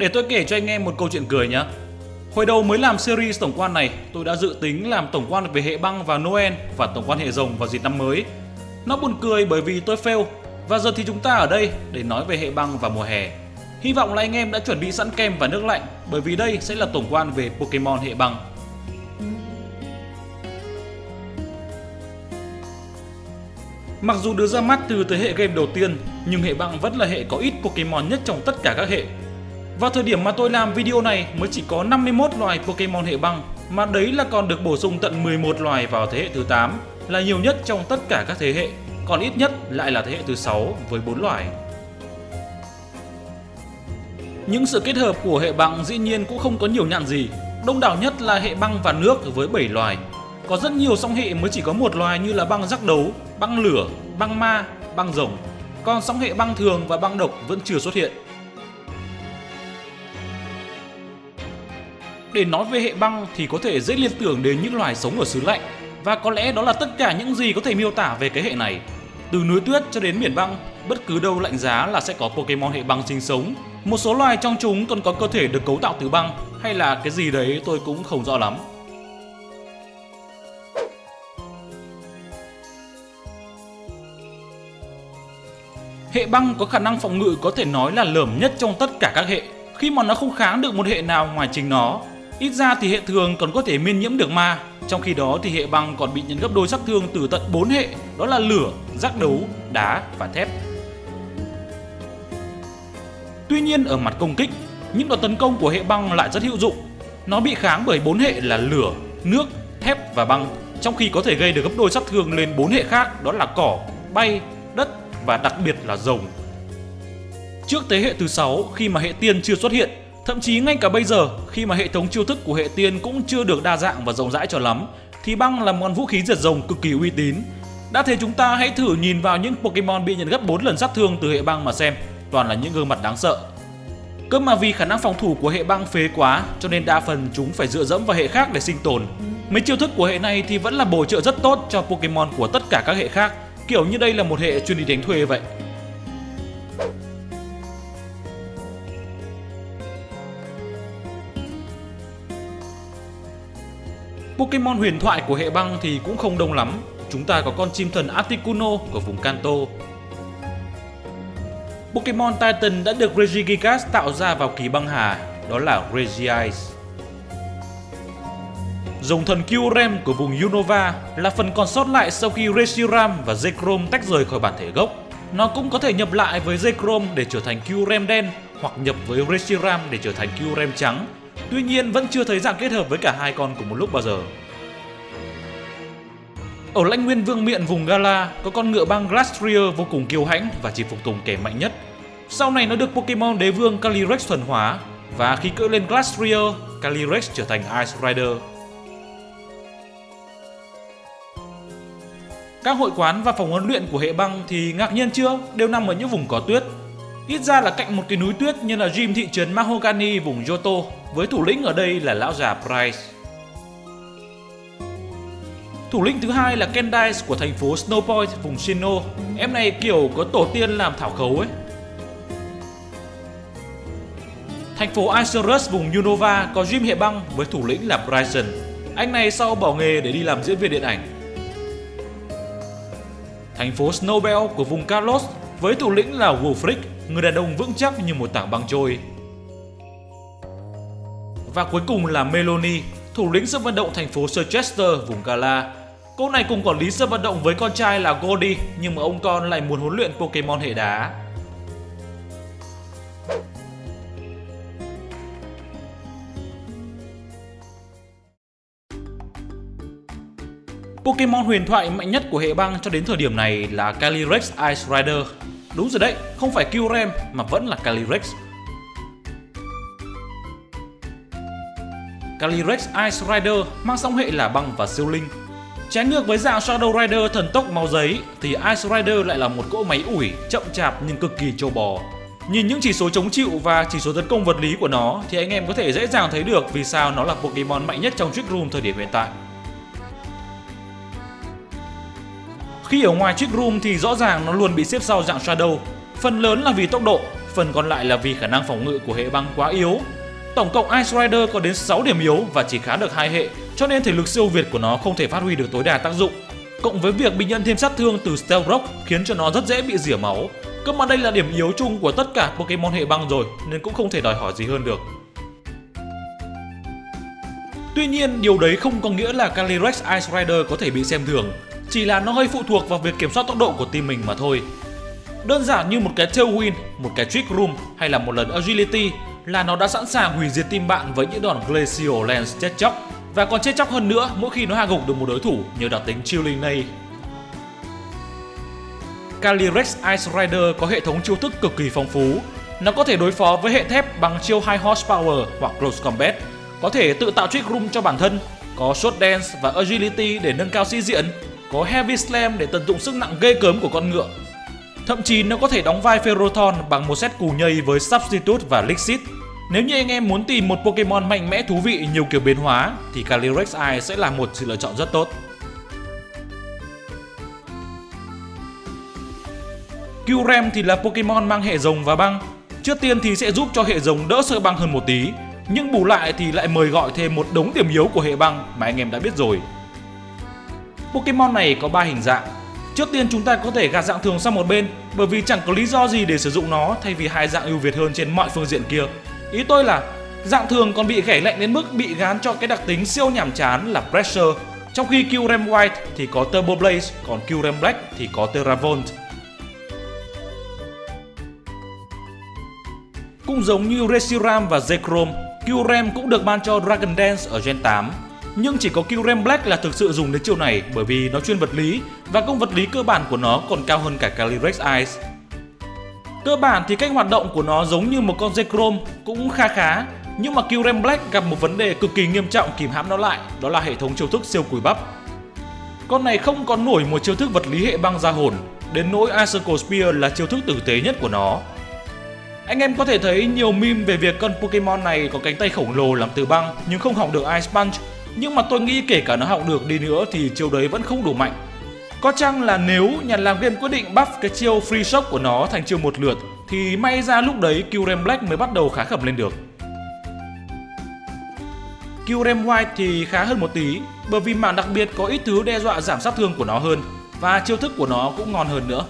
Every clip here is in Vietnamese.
Để tôi kể cho anh em một câu chuyện cười nhé. Hồi đầu mới làm series tổng quan này, tôi đã dự tính làm tổng quan về hệ băng và Noel và tổng quan hệ rồng vào dịp năm mới. Nó buồn cười bởi vì tôi fail và giờ thì chúng ta ở đây để nói về hệ băng và mùa hè. Hy vọng là anh em đã chuẩn bị sẵn kem và nước lạnh bởi vì đây sẽ là tổng quan về Pokemon hệ băng. Mặc dù được ra mắt từ thế hệ game đầu tiên, nhưng hệ băng vẫn là hệ có ít Pokemon nhất trong tất cả các hệ. Vào thời điểm mà tôi làm video này mới chỉ có 51 loài Pokemon hệ băng, mà đấy là còn được bổ sung tận 11 loài vào thế hệ thứ 8, là nhiều nhất trong tất cả các thế hệ, còn ít nhất lại là thế hệ thứ 6 với 4 loài. Những sự kết hợp của hệ băng dĩ nhiên cũng không có nhiều nhạn gì, đông đảo nhất là hệ băng và nước với 7 loài. Có rất nhiều song hệ mới chỉ có một loài như là băng rắc đấu, băng lửa, băng ma, băng rồng. Còn song hệ băng thường và băng độc vẫn chưa xuất hiện. Để nói về hệ băng thì có thể dễ liên tưởng đến những loài sống ở xứ lạnh và có lẽ đó là tất cả những gì có thể miêu tả về cái hệ này. Từ núi tuyết cho đến biển băng, bất cứ đâu lạnh giá là sẽ có Pokemon hệ băng sinh sống. Một số loài trong chúng còn có cơ thể được cấu tạo từ băng hay là cái gì đấy tôi cũng không rõ lắm. Hệ băng có khả năng phòng ngự có thể nói là lởm nhất trong tất cả các hệ khi mà nó không kháng được một hệ nào ngoài chính nó. Ít ra thì hệ thường còn có thể miên nhiễm được ma, trong khi đó thì hệ băng còn bị nhận gấp đôi sát thương từ tận 4 hệ, đó là lửa, giác đấu, đá và thép. Tuy nhiên ở mặt công kích, những đòn tấn công của hệ băng lại rất hữu dụng. Nó bị kháng bởi 4 hệ là lửa, nước, thép và băng, trong khi có thể gây được gấp đôi sát thương lên 4 hệ khác đó là cỏ, bay, đất và đặc biệt là rồng. Trước thế hệ thứ 6 khi mà hệ tiên chưa xuất hiện, thậm chí ngay cả bây giờ khi mà hệ thống chiêu thức của hệ tiên cũng chưa được đa dạng và rộng rãi cho lắm, thì băng là món vũ khí diệt rồng cực kỳ uy tín. Đã thế chúng ta hãy thử nhìn vào những Pokemon bị nhận gấp 4 lần sát thương từ hệ băng mà xem, toàn là những gương mặt đáng sợ. Cơ mà vì khả năng phòng thủ của hệ băng phế quá cho nên đa phần chúng phải dựa dẫm vào hệ khác để sinh tồn. Mấy chiêu thức của hệ này thì vẫn là bổ trợ rất tốt cho Pokemon của tất cả các hệ khác, kiểu như đây là một hệ chuyên đi đánh thuê vậy. Pokemon huyền thoại của hệ băng thì cũng không đông lắm. Chúng ta có con chim thần Articuno của vùng Kanto. Pokemon Titan đã được Regigigas tạo ra vào kỳ băng hà, đó là Regice. Dòng thần Kyurem của vùng Unova là phần còn sót lại sau khi Reshiram và Zekrom tách rời khỏi bản thể gốc. Nó cũng có thể nhập lại với Zekrom để trở thành Kyurem đen hoặc nhập với Reshiram để trở thành Kyurem trắng Tuy nhiên vẫn chưa thấy dạng kết hợp với cả hai con cùng một lúc bao giờ. Ở lãnh nguyên vương miện vùng Gala có con ngựa băng Glastrier vô cùng kiêu hãnh và chỉ phục tùng kẻ mạnh nhất. Sau này nó được Pokemon đế vương Calyrex thuần hóa và khi cưỡi lên Glastrier, Calyrex trở thành Ice Rider. Các hội quán và phòng huấn luyện của hệ băng thì ngạc nhiên chưa đều nằm ở những vùng có tuyết Ít ra là cạnh một cái núi tuyết như là gym thị trấn Mahogany vùng Johto, với thủ lĩnh ở đây là lão già Price. Thủ lĩnh thứ hai là Kendice của thành phố Snowpoint, vùng Shino Em này kiểu có tổ tiên làm thảo khấu ấy. Thành phố Isurus vùng Unova có gym hệ băng với thủ lĩnh là Bryson. Anh này sau bỏ nghề để đi làm diễn viên điện ảnh. Thành phố Snowbell của vùng Carlos, với thủ lĩnh là Wolfric, người đàn ông vững chắc như một tảng băng trôi. Và cuối cùng là Meloni, thủ lĩnh sân vận động thành phố Chester vùng Gala. Cô này cùng quản lý sân vận động với con trai là Goldie, nhưng mà ông con lại muốn huấn luyện Pokemon hệ đá. Pokemon huyền thoại mạnh nhất của hệ băng cho đến thời điểm này là Calyrex Ice Rider Đúng rồi đấy, không phải Kyurem mà vẫn là Calyrex. Calyrex Ice Rider mang song hệ là băng và siêu linh. Trái ngược với dạng Shadow Rider thần tốc máu giấy thì Ice Rider lại là một cỗ máy ủi chậm chạp nhưng cực kỳ trâu bò. Nhìn những chỉ số chống chịu và chỉ số tấn công vật lý của nó thì anh em có thể dễ dàng thấy được vì sao nó là Pokemon mạnh nhất trong Trick Room thời điểm hiện tại. Khi ở ngoài Trick Room thì rõ ràng nó luôn bị xếp sau dạng Shadow, phần lớn là vì tốc độ, phần còn lại là vì khả năng phòng ngự của hệ băng quá yếu. Tổng cộng Ice Rider có đến 6 điểm yếu và chỉ khá được hai hệ, cho nên thể lực siêu việt của nó không thể phát huy được tối đa tác dụng. Cộng với việc bị nhận thêm sát thương từ Stealth Rock khiến cho nó rất dễ bị rỉa máu. Cơ mà đây là điểm yếu chung của tất cả Pokemon hệ băng rồi nên cũng không thể đòi hỏi gì hơn được. Tuy nhiên, điều đấy không có nghĩa là Calyrex Ice Rider có thể bị xem thường, chỉ là nó hơi phụ thuộc vào việc kiểm soát tốc độ của team mình mà thôi. Đơn giản như một cái Tailwind, một cái Trick Room hay là một lần Agility là nó đã sẵn sàng hủy diệt team bạn với những đòn Glacial Lance chết chóc và còn chết chóc hơn nữa mỗi khi nó hạ gục được một đối thủ nhờ đặc tính Chilling này. Calyrex Ice Rider có hệ thống chiêu thức cực kỳ phong phú. Nó có thể đối phó với hệ thép bằng chiêu High Horsepower hoặc Close Combat, có thể tự tạo trick room cho bản thân, có Short Dance và Agility để nâng cao sĩ diện, có Heavy Slam để tận dụng sức nặng ghê cớm của con ngựa. Thậm chí nó có thể đóng vai Ferrothorn bằng một set cù nhây với Substitute và Lixit. Nếu như anh em muốn tìm một Pokemon mạnh mẽ thú vị nhiều kiểu biến hóa thì Calyrex Eye sẽ là một sự lựa chọn rất tốt. Kyurem thì là Pokemon mang hệ rồng và băng. Trước tiên thì sẽ giúp cho hệ rồng đỡ sợ băng hơn một tí, nhưng bù lại thì lại mời gọi thêm một đống điểm yếu của hệ băng mà anh em đã biết rồi. Pokemon này có 3 hình dạng. Trước tiên chúng ta có thể gạt dạng thường sang một bên bởi vì chẳng có lý do gì để sử dụng nó thay vì hai dạng ưu việt hơn trên mọi phương diện kia. Ý tôi là dạng thường còn bị ghẻ lạnh đến mức bị gán cho cái đặc tính siêu nhàm chán là Pressure trong khi Kyurem White thì có Turbo Blaze, còn Kyurem Black thì có Terravolt. Cũng giống như Reshiram và Zekrom, Kyurem cũng được ban cho Dragon Dance ở Gen 8. Nhưng chỉ có Kyurem Black là thực sự dùng đến chiêu này bởi vì nó chuyên vật lý và công vật lý cơ bản của nó còn cao hơn cả Calyrex Ice. Cơ bản thì cách hoạt động của nó giống như một con Zekrom cũng kha khá, nhưng mà Kyurem Black gặp một vấn đề cực kỳ nghiêm trọng kìm hãm nó lại, đó là hệ thống chiêu thức siêu cùi bắp. Con này không còn nổi một chiêu thức vật lý hệ băng ra hồn, đến nỗi Icicle Spear là chiêu thức tử tế nhất của nó anh em có thể thấy nhiều meme về việc con Pokemon này có cánh tay khổng lồ làm từ băng nhưng không học được Ice Punch. Nhưng mà tôi nghĩ kể cả nó học được đi nữa thì chiêu đấy vẫn không đủ mạnh. Có chăng là nếu nhà làm game quyết định buff cái chiêu Free Shock của nó thành chiêu một lượt, thì may ra lúc đấy Kyurem Black mới bắt đầu khá khẩm lên được. Kyurem White thì khá hơn một tí, bởi vì mảng đặc biệt có ít thứ đe dọa giảm sát thương của nó hơn, và chiêu thức của nó cũng ngon hơn nữa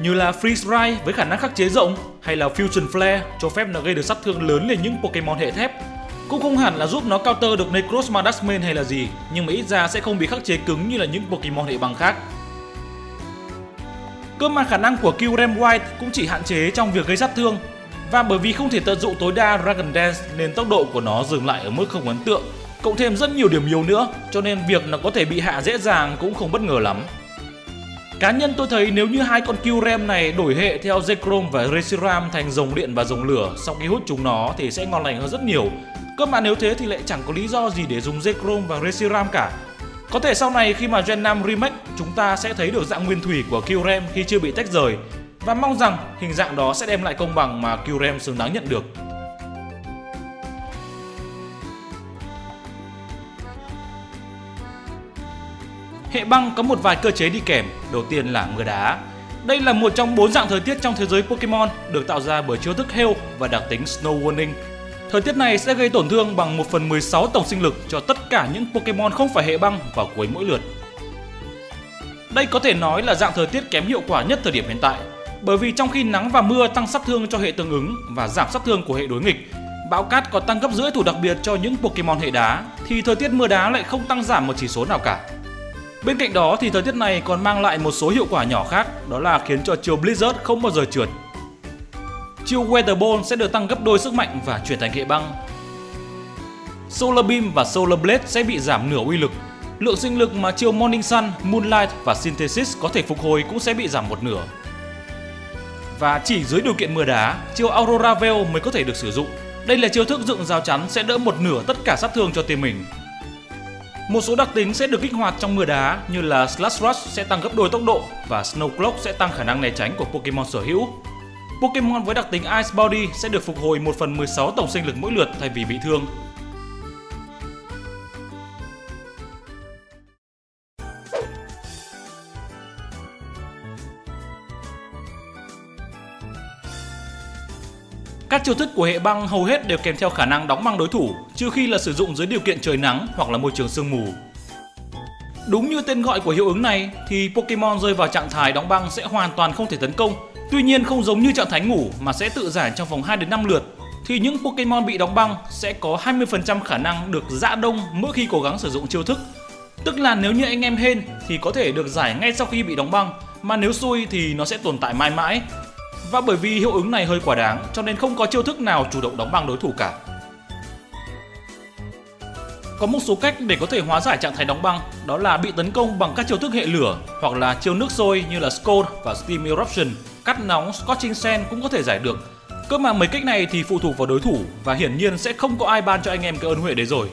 như là Freeze Ray với khả năng khắc chế rộng, hay là Fusion Flare, cho phép nó gây được sát thương lớn lên những Pokemon hệ thép. Cũng không hẳn là giúp nó counter được Necros Madasmen hay là gì, nhưng mà ít ra sẽ không bị khắc chế cứng như là những Pokemon hệ băng khác. Cơ mà khả năng của Kyurem White cũng chỉ hạn chế trong việc gây sát thương và bởi vì không thể tận dụng tối đa Dragon Dance nên tốc độ của nó dừng lại ở mức không ấn tượng cộng thêm rất nhiều điểm yếu nữa cho nên việc nó có thể bị hạ dễ dàng cũng không bất ngờ lắm. Cá nhân tôi thấy nếu như hai con Kyurem này đổi hệ theo Zekrom và Reshiram thành dòng điện và dòng lửa sau khi hút chúng nó thì sẽ ngon lành hơn rất nhiều. Cơ mà nếu thế thì lại chẳng có lý do gì để dùng Zekrom và Reshiram cả. Có thể sau này khi mà Gen 5 Remake chúng ta sẽ thấy được dạng nguyên thủy của Kyurem khi chưa bị tách rời và mong rằng hình dạng đó sẽ đem lại công bằng mà Kyurem xứng đáng nhận được. Hệ băng có một vài cơ chế đi kèm, đầu tiên là mưa đá. Đây là một trong bốn dạng thời tiết trong thế giới Pokemon được tạo ra bởi chiêu thức Hail và đặc tính Snow Warning. Thời tiết này sẽ gây tổn thương bằng 1 phần 16 tổng sinh lực cho tất cả những Pokemon không phải hệ băng vào cuối mỗi lượt. Đây có thể nói là dạng thời tiết kém hiệu quả nhất thời điểm hiện tại, bởi vì trong khi nắng và mưa tăng sát thương cho hệ tương ứng và giảm sát thương của hệ đối nghịch, bão cát có tăng gấp rưỡi thủ đặc biệt cho những Pokemon hệ đá, thì thời tiết mưa đá lại không tăng giảm một chỉ số nào cả. Bên cạnh đó thì thời tiết này còn mang lại một số hiệu quả nhỏ khác, đó là khiến cho chiều Blizzard không bao giờ trượt. Chiêu Weather Ball sẽ được tăng gấp đôi sức mạnh và chuyển thành hệ băng. Solar Beam và Solar Blade sẽ bị giảm nửa uy lực. Lượng sinh lực mà chiêu Morning Sun, Moonlight và Synthesis có thể phục hồi cũng sẽ bị giảm một nửa. Và chỉ dưới điều kiện mưa đá, chiêu Aurora Veil mới có thể được sử dụng. Đây là chiêu thức dựng rào chắn sẽ đỡ một nửa tất cả sát thương cho team mình. Một số đặc tính sẽ được kích hoạt trong mưa đá như là Slash Rush sẽ tăng gấp đôi tốc độ và Snow Cloak sẽ tăng khả năng né tránh của Pokemon sở hữu. Pokemon với đặc tính Ice Body sẽ được phục hồi 1 phần 16 tổng sinh lực mỗi lượt thay vì bị thương. Các chiêu thức của hệ băng hầu hết đều kèm theo khả năng đóng băng đối thủ, trừ khi là sử dụng dưới điều kiện trời nắng hoặc là môi trường sương mù. Đúng như tên gọi của hiệu ứng này thì Pokemon rơi vào trạng thái đóng băng sẽ hoàn toàn không thể tấn công. Tuy nhiên không giống như trạng thái ngủ mà sẽ tự giải trong vòng 2 đến 5 lượt thì những Pokemon bị đóng băng sẽ có 20% khả năng được dã đông mỗi khi cố gắng sử dụng chiêu thức. Tức là nếu như anh em hên thì có thể được giải ngay sau khi bị đóng băng, mà nếu xui thì nó sẽ tồn tại mãi mãi. Và bởi vì hiệu ứng này hơi quá đáng cho nên không có chiêu thức nào chủ động đóng băng đối thủ cả. Có một số cách để có thể hóa giải trạng thái đóng băng, đó là bị tấn công bằng các chiêu thức hệ lửa hoặc là chiêu nước sôi như là Scald và Steam Eruption. Cắt nóng Scorching Sand cũng có thể giải được. Cơ mà mấy cách này thì phụ thuộc vào đối thủ và hiển nhiên sẽ không có ai ban cho anh em cái ơn huệ đấy rồi.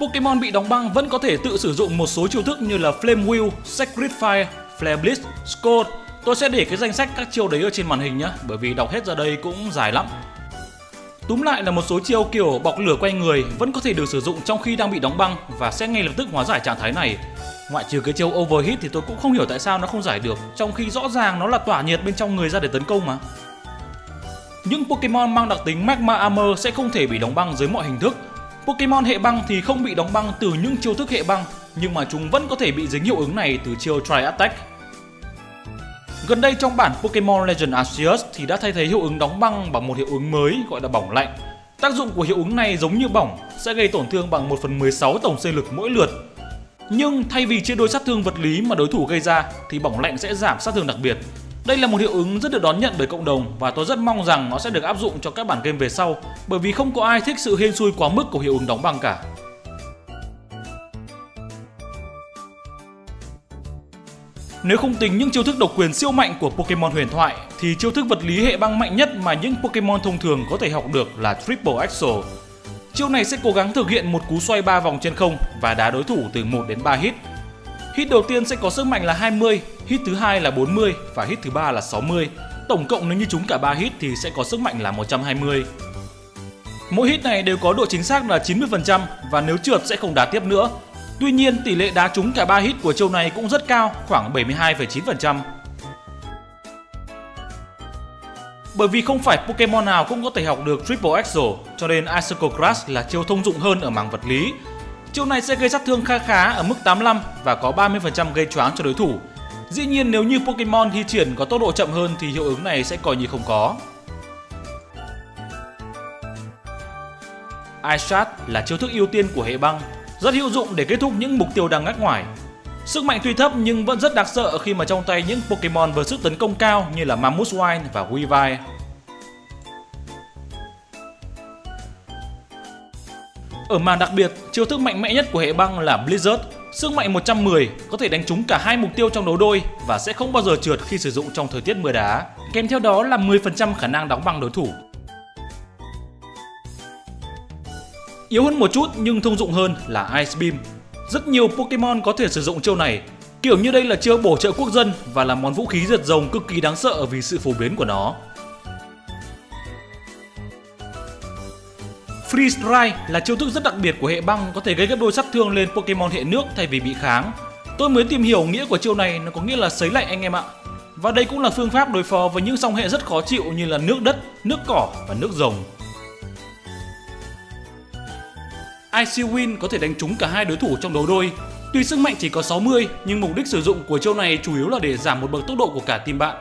Pokemon bị đóng băng vẫn có thể tự sử dụng một số chiêu thức như là Flame Wheel, Sacred Fire, Flare Blitz, Scald. Tôi sẽ để cái danh sách các chiêu đấy ở trên màn hình nhé, bởi vì đọc hết ra đây cũng dài lắm. Túm lại là một số chiêu kiểu bọc lửa quay người vẫn có thể được sử dụng trong khi đang bị đóng băng và sẽ ngay lập tức hóa giải trạng thái này. Ngoại trừ cái chiêu overheat thì tôi cũng không hiểu tại sao nó không giải được, trong khi rõ ràng nó là tỏa nhiệt bên trong người ra để tấn công mà. Những Pokemon mang đặc tính Magma Armor sẽ không thể bị đóng băng dưới mọi hình thức. Pokemon hệ băng thì không bị đóng băng từ những chiêu thức hệ băng, nhưng mà chúng vẫn có thể bị dính hiệu ứng này từ chiêu Tri Attack. Gần đây trong bản Pokemon Legend Arceus thì đã thay thế hiệu ứng đóng băng bằng một hiệu ứng mới gọi là bỏng lạnh. Tác dụng của hiệu ứng này giống như bỏng, sẽ gây tổn thương bằng 1 phần 16 tổng sinh lực mỗi lượt. Nhưng thay vì chia đôi sát thương vật lý mà đối thủ gây ra thì bỏng lạnh sẽ giảm sát thương đặc biệt. Đây là một hiệu ứng rất được đón nhận bởi cộng đồng và tôi rất mong rằng nó sẽ được áp dụng cho các bản game về sau bởi vì không có ai thích sự hên xui quá mức của hiệu ứng đóng băng cả. Nếu không tính những chiêu thức độc quyền siêu mạnh của Pokemon huyền thoại thì chiêu thức vật lý hệ băng mạnh nhất mà những Pokemon thông thường có thể học được là Triple Axel. Chiêu này sẽ cố gắng thực hiện một cú xoay 3 vòng trên không và đá đối thủ từ 1 đến 3 hit. Hit đầu tiên sẽ có sức mạnh là 20, hit thứ hai là 40 và hit thứ ba là 60. Tổng cộng nếu như chúng cả 3 hit thì sẽ có sức mạnh là 120. Mỗi hit này đều có độ chính xác là 90% và nếu trượt sẽ không đá tiếp nữa Tuy nhiên, tỷ lệ đá trúng cả 3 hit của châu này cũng rất cao, khoảng 72,9%. Bởi vì không phải Pokemon nào cũng có thể học được Triple Axel, cho nên Icicle Crash là chiêu thông dụng hơn ở mảng vật lý. Chiêu này sẽ gây sát thương khá khá ở mức 85 và có 30% gây choáng cho đối thủ. Dĩ nhiên nếu như Pokemon thi triển có tốc độ chậm hơn thì hiệu ứng này sẽ coi như không có. Ice Shard là chiêu thức ưu tiên của hệ băng rất hữu dụng để kết thúc những mục tiêu đang ngắt ngoài. Sức mạnh tuy thấp nhưng vẫn rất đáng sợ khi mà trong tay những Pokemon với sức tấn công cao như là Mamoswine và Weavile. Ở màn đặc biệt, chiêu thức mạnh mẽ nhất của hệ băng là Blizzard. Sức mạnh 110 có thể đánh trúng cả hai mục tiêu trong đấu đôi và sẽ không bao giờ trượt khi sử dụng trong thời tiết mưa đá. Kèm theo đó là 10% khả năng đóng băng đối thủ. Yếu hơn một chút nhưng thông dụng hơn là Ice Beam. Rất nhiều Pokemon có thể sử dụng chiêu này, kiểu như đây là chiêu bổ trợ quốc dân và là món vũ khí giật rồng cực kỳ đáng sợ vì sự phổ biến của nó. Freeze Dry là chiêu thức rất đặc biệt của hệ băng có thể gây gấp đôi sát thương lên Pokemon hệ nước thay vì bị kháng. Tôi mới tìm hiểu nghĩa của chiêu này nó có nghĩa là sấy lạnh anh em ạ. Và đây cũng là phương pháp đối phó với những song hệ rất khó chịu như là nước đất, nước cỏ và nước rồng. Icy có thể đánh trúng cả hai đối thủ trong đấu đôi. Tuy sức mạnh chỉ có 60 nhưng mục đích sử dụng của chiêu này chủ yếu là để giảm một bậc tốc độ của cả team bạn.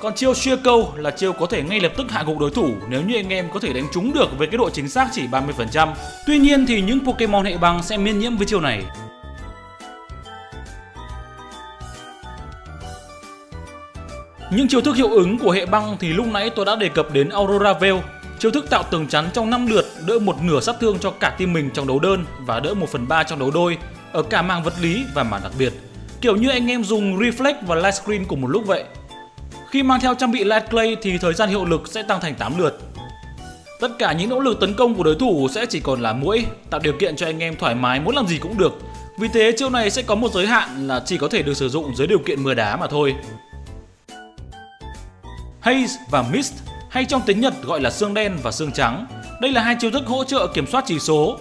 Còn chiêu shear Câu là chiêu có thể ngay lập tức hạ gục đối thủ nếu như anh em có thể đánh trúng được với cái độ chính xác chỉ 30%. Tuy nhiên thì những Pokemon hệ băng sẽ miễn nhiễm với chiêu này. Những chiêu thức hiệu ứng của hệ băng thì lúc nãy tôi đã đề cập đến Aurora Veil Chiêu thức tạo tường chắn trong 5 lượt đỡ một nửa sát thương cho cả team mình trong đấu đơn và đỡ 1 phần 3 trong đấu đôi ở cả mảng vật lý và mảng đặc biệt. Kiểu như anh em dùng Reflect và Light Screen cùng một lúc vậy. Khi mang theo trang bị Light Clay thì thời gian hiệu lực sẽ tăng thành 8 lượt. Tất cả những nỗ lực tấn công của đối thủ sẽ chỉ còn là mũi, tạo điều kiện cho anh em thoải mái muốn làm gì cũng được. Vì thế chiêu này sẽ có một giới hạn là chỉ có thể được sử dụng dưới điều kiện mưa đá mà thôi. Haze và Mist hay trong tiếng Nhật gọi là xương đen và xương trắng. Đây là hai chiêu thức hỗ trợ kiểm soát chỉ số.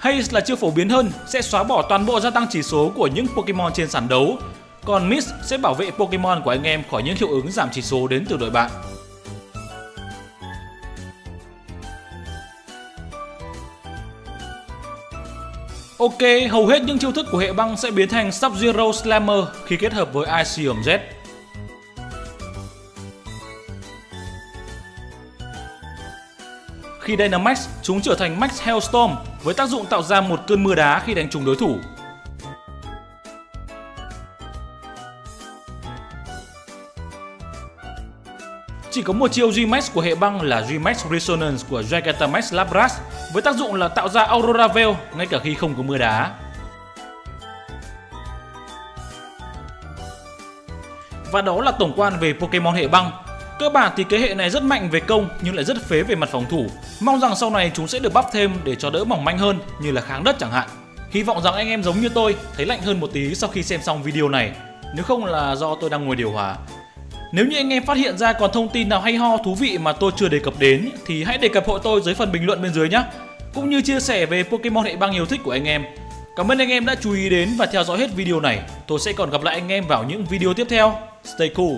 Haze là chiêu phổ biến hơn, sẽ xóa bỏ toàn bộ gia tăng chỉ số của những Pokemon trên sàn đấu. còn Miss sẽ bảo vệ Pokemon của anh em khỏi những hiệu ứng giảm chỉ số đến từ đội bạn. Ok, hầu hết những chiêu thức của hệ băng sẽ biến thành Sub-Zero Slammer khi kết hợp với Iceum Z. Khi Dynamax, chúng trở thành Max Hailstorm với tác dụng tạo ra một cơn mưa đá khi đánh trúng đối thủ. Chỉ có một chiêu G-Max của hệ băng là G-Max Resonance của Gigantamax Lapras với tác dụng là tạo ra Aurora Veil ngay cả khi không có mưa đá. Và đó là tổng quan về Pokemon hệ băng. Cơ bản thì cái hệ này rất mạnh về công nhưng lại rất phế về mặt phòng thủ. Mong rằng sau này chúng sẽ được bắp thêm để cho đỡ mỏng manh hơn, như là kháng đất chẳng hạn. Hy vọng rằng anh em giống như tôi, thấy lạnh hơn một tí sau khi xem xong video này. Nếu không là do tôi đang ngồi điều hòa. Nếu như anh em phát hiện ra còn thông tin nào hay ho, thú vị mà tôi chưa đề cập đến, thì hãy đề cập hộ tôi dưới phần bình luận bên dưới nhé. Cũng như chia sẻ về Pokemon hệ băng yêu thích của anh em. Cảm ơn anh em đã chú ý đến và theo dõi hết video này. Tôi sẽ còn gặp lại anh em vào những video tiếp theo. Stay cool!